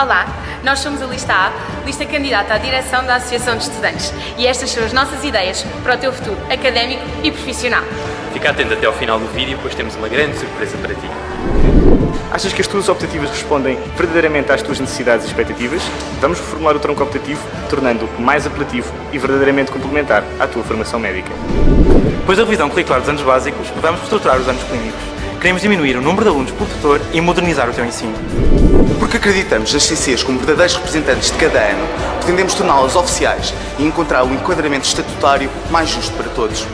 Olá, nós somos a Lista A, lista candidata à direção da Associação de Estudantes e estas são as nossas ideias para o teu futuro académico e profissional. Fica atento até ao final do vídeo, pois temos uma grande surpresa para ti. Achas que as tuas optativas respondem verdadeiramente às tuas necessidades e expectativas? Vamos reformular o tronco optativo, tornando-o mais apelativo e verdadeiramente complementar à tua formação médica. Depois da revisão curricular dos anos básicos, vamos estruturar os anos clínicos. Queremos diminuir o número de alunos por tutor e modernizar o teu ensino. Porque acreditamos nas CCs como verdadeiros representantes de cada ano, pretendemos torná-las oficiais e encontrar o enquadramento estatutário mais justo para todos.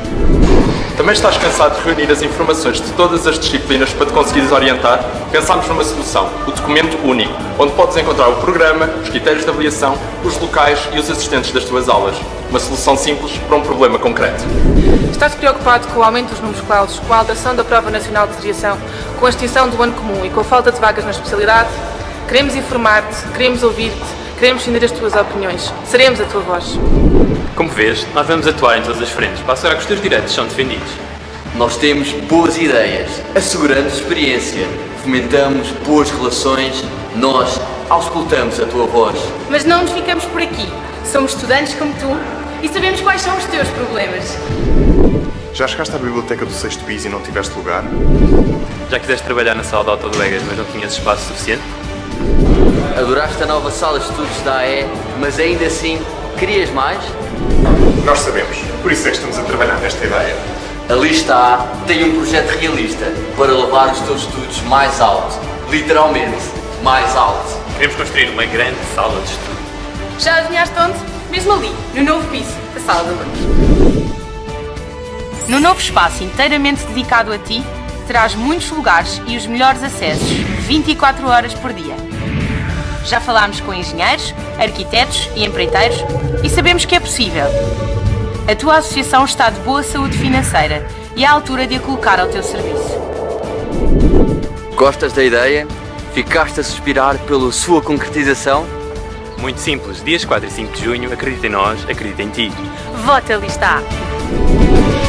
Também estás cansado de reunir as informações de todas as disciplinas para te conseguires orientar? Pensámos numa solução, o documento único, onde podes encontrar o programa, os critérios de avaliação, os locais e os assistentes das tuas aulas. Uma solução simples para um problema concreto. Estás preocupado com o aumento dos números clausos, com a alteração da prova nacional de desviação, com a extinção do ano comum e com a falta de vagas na especialidade? Queremos informar-te, queremos ouvir-te, queremos entender as tuas opiniões. Seremos a tua voz. Como vês, nós vamos atuar em todas as frentes para assegurar que os teus direitos são defendidos. Nós temos boas ideias, asseguramos experiência, fomentamos boas relações, nós auscultamos a tua voz. Mas não nos ficamos por aqui. Somos estudantes como tu e sabemos quais são os teus problemas. Já chegaste à biblioteca do 6 bis e não tiveste lugar? Já quiseste trabalhar na sala de autodelegas, mas não tinhas espaço suficiente? Adoraste a nova sala de estudos da AE, mas ainda assim querias mais? Nós sabemos, por isso é que estamos a trabalhar nesta ideia. A Lista A tem um projeto realista para levar os teus estudos mais alto. Literalmente, mais alto. Queremos construir uma grande sala de estudo. Já adivinhaste onde? Mesmo ali, no novo piso da sala de alunos. No novo espaço inteiramente dedicado a ti, terás muitos lugares e os melhores acessos, 24 horas por dia. Já falámos com engenheiros, arquitetos e empreiteiros e sabemos que é possível. A tua associação está de boa saúde financeira e é à altura de a colocar ao teu serviço. Gostas da ideia? Ficaste a suspirar pela sua concretização? Muito simples, dias 4 e 5 de junho, acredita em nós, acredita em ti. Vota Lista A.